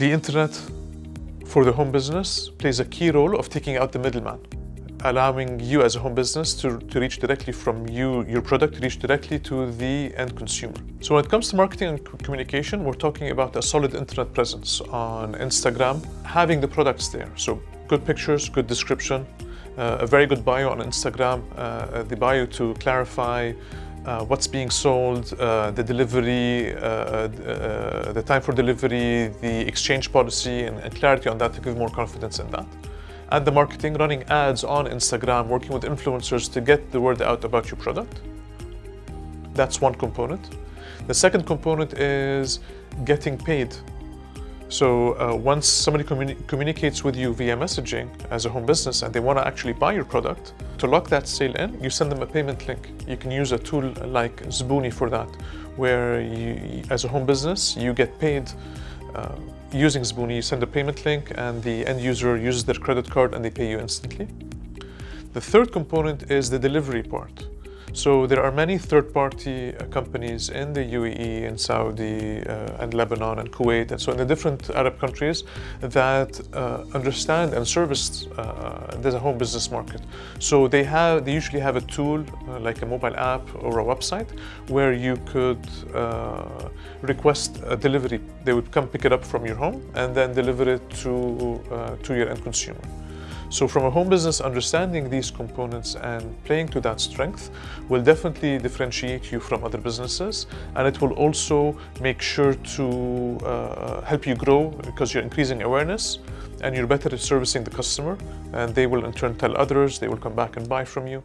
The internet for the home business plays a key role of taking out the middleman, allowing you as a home business to, to reach directly from you, your product, to reach directly to the end consumer. So when it comes to marketing and communication, we're talking about a solid internet presence on Instagram, having the products there. So good pictures, good description, uh, a very good bio on Instagram, uh, the bio to clarify uh, what's being sold, uh, the delivery, uh, uh, the time for delivery, the exchange policy, and, and, clarity on that to give more confidence in that. And the marketing, running ads on Instagram, working with influencers to get the word out about your product. That's one component. The second component is getting paid so uh, once somebody communi communicates with you via messaging as a home business and they want to actually buy your product, to lock that sale in, you send them a payment link. You can use a tool like Zbooni for that, where you, as a home business, you get paid uh, using Zbooni. You send a payment link and the end user uses their credit card and they pay you instantly. The third component is the delivery part. So there are many third-party uh, companies in the UAE and Saudi uh, and Lebanon and Kuwait and so in the different Arab countries that uh, understand and service uh, there's a home business market. So they have they usually have a tool uh, like a mobile app or a website where you could uh, request a delivery. They would come pick it up from your home and then deliver it to to your end consumer. So from a home business, understanding these components and playing to that strength will definitely differentiate you from other businesses and it will also make sure to uh, help you grow because you're increasing awareness and you're better at servicing the customer and they will in turn tell others, they will come back and buy from you.